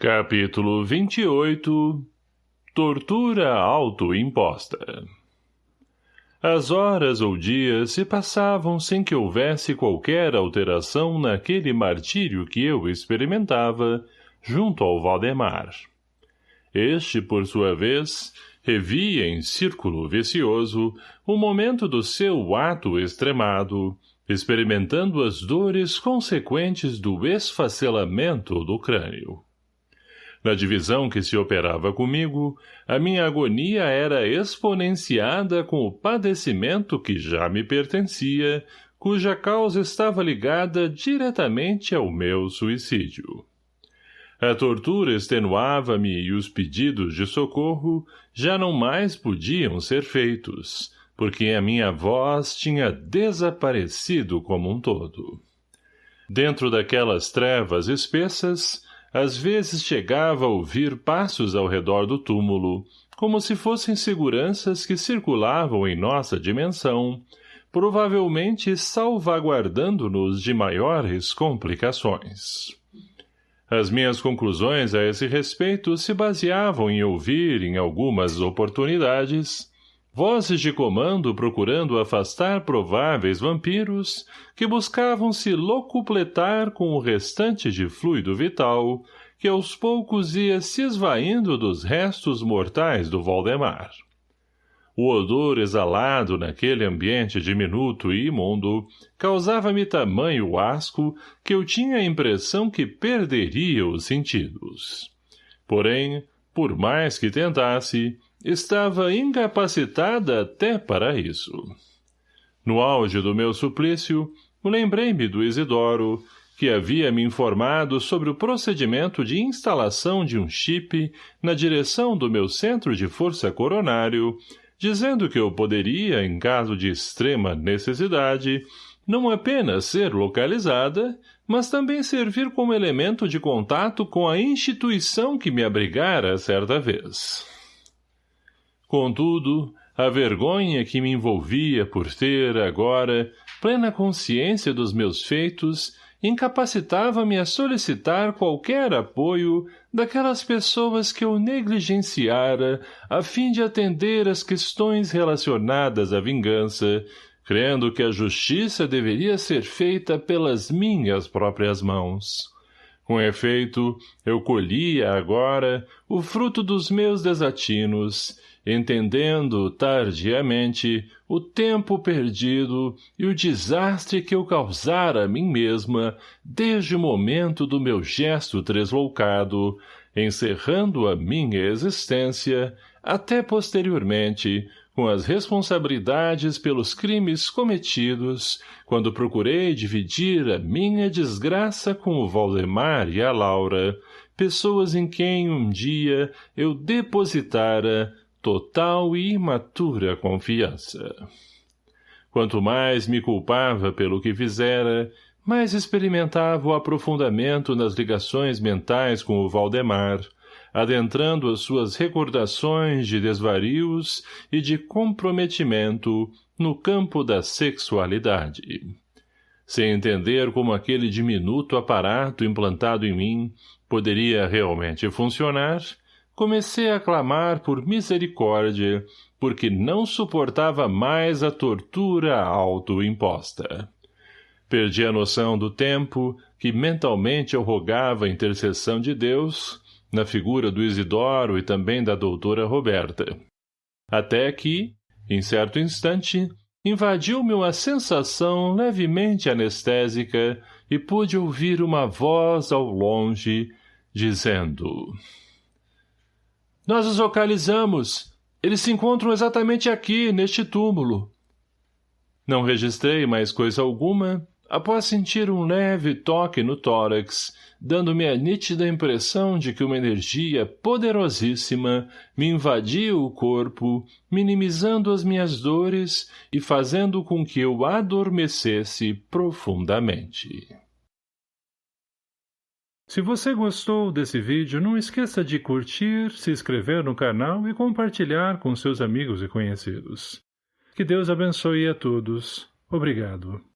Capítulo 28 Tortura autoimposta As horas ou dias se passavam sem que houvesse qualquer alteração naquele martírio que eu experimentava junto ao Valdemar. Este, por sua vez, revia em círculo vicioso o momento do seu ato extremado, experimentando as dores consequentes do esfacelamento do crânio. Na divisão que se operava comigo, a minha agonia era exponenciada com o padecimento que já me pertencia, cuja causa estava ligada diretamente ao meu suicídio. A tortura extenuava-me e os pedidos de socorro já não mais podiam ser feitos, porque a minha voz tinha desaparecido como um todo. Dentro daquelas trevas espessas, às vezes chegava a ouvir passos ao redor do túmulo, como se fossem seguranças que circulavam em nossa dimensão, provavelmente salvaguardando-nos de maiores complicações. As minhas conclusões a esse respeito se baseavam em ouvir, em algumas oportunidades, Vozes de comando procurando afastar prováveis vampiros que buscavam se locupletar com o restante de fluido vital que aos poucos ia se esvaindo dos restos mortais do Valdemar. O odor exalado naquele ambiente diminuto e imundo causava-me tamanho asco que eu tinha a impressão que perderia os sentidos. Porém, por mais que tentasse, Estava incapacitada até para isso. No auge do meu suplício, lembrei-me do Isidoro, que havia me informado sobre o procedimento de instalação de um chip na direção do meu centro de força coronário, dizendo que eu poderia, em caso de extrema necessidade, não apenas ser localizada, mas também servir como elemento de contato com a instituição que me abrigara certa vez. Contudo, a vergonha que me envolvia por ter, agora, plena consciência dos meus feitos, incapacitava-me a solicitar qualquer apoio daquelas pessoas que eu negligenciara a fim de atender às questões relacionadas à vingança, crendo que a justiça deveria ser feita pelas minhas próprias mãos. Com efeito, eu colhia agora o fruto dos meus desatinos, entendendo, tardiamente, o tempo perdido e o desastre que eu causara a mim mesma desde o momento do meu gesto tresloucado, encerrando a minha existência, até posteriormente, com as responsabilidades pelos crimes cometidos, quando procurei dividir a minha desgraça com o Valdemar e a Laura, pessoas em quem um dia eu depositara total e imatura confiança. Quanto mais me culpava pelo que fizera, mais experimentava o aprofundamento nas ligações mentais com o Valdemar, adentrando as suas recordações de desvarios e de comprometimento no campo da sexualidade. Sem entender como aquele diminuto aparato implantado em mim poderia realmente funcionar, comecei a clamar por misericórdia, porque não suportava mais a tortura autoimposta. Perdi a noção do tempo, que mentalmente eu rogava a intercessão de Deus, na figura do Isidoro e também da doutora Roberta. Até que, em certo instante, invadiu-me uma sensação levemente anestésica e pude ouvir uma voz ao longe, dizendo... Nós os localizamos. Eles se encontram exatamente aqui, neste túmulo. Não registrei mais coisa alguma, após sentir um leve toque no tórax, dando-me a nítida impressão de que uma energia poderosíssima me invadia o corpo, minimizando as minhas dores e fazendo com que eu adormecesse profundamente. Se você gostou desse vídeo, não esqueça de curtir, se inscrever no canal e compartilhar com seus amigos e conhecidos. Que Deus abençoe a todos. Obrigado.